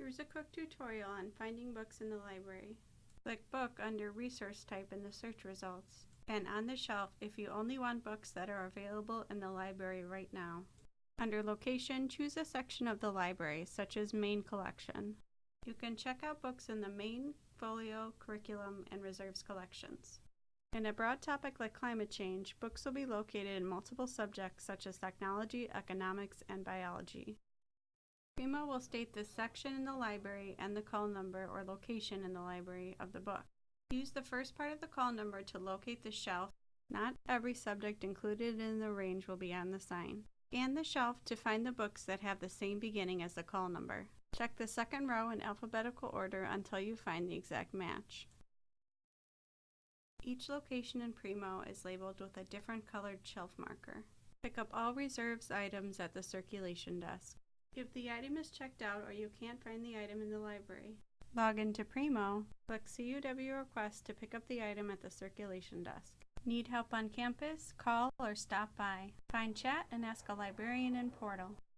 Here's a quick tutorial on finding books in the library. Click Book under Resource Type in the search results, and on the shelf if you only want books that are available in the library right now. Under Location, choose a section of the library, such as Main Collection. You can check out books in the Main, Folio, Curriculum, and Reserves collections. In a broad topic like climate change, books will be located in multiple subjects such as technology, economics, and biology. Primo will state the section in the library and the call number or location in the library of the book. Use the first part of the call number to locate the shelf. Not every subject included in the range will be on the sign. Scan the shelf to find the books that have the same beginning as the call number. Check the second row in alphabetical order until you find the exact match. Each location in Primo is labeled with a different colored shelf marker. Pick up all reserves items at the circulation desk. If the item is checked out or you can't find the item in the library, log into Primo, click CUW Request to pick up the item at the circulation desk. Need help on campus? Call or stop by. Find chat and ask a librarian in Portal.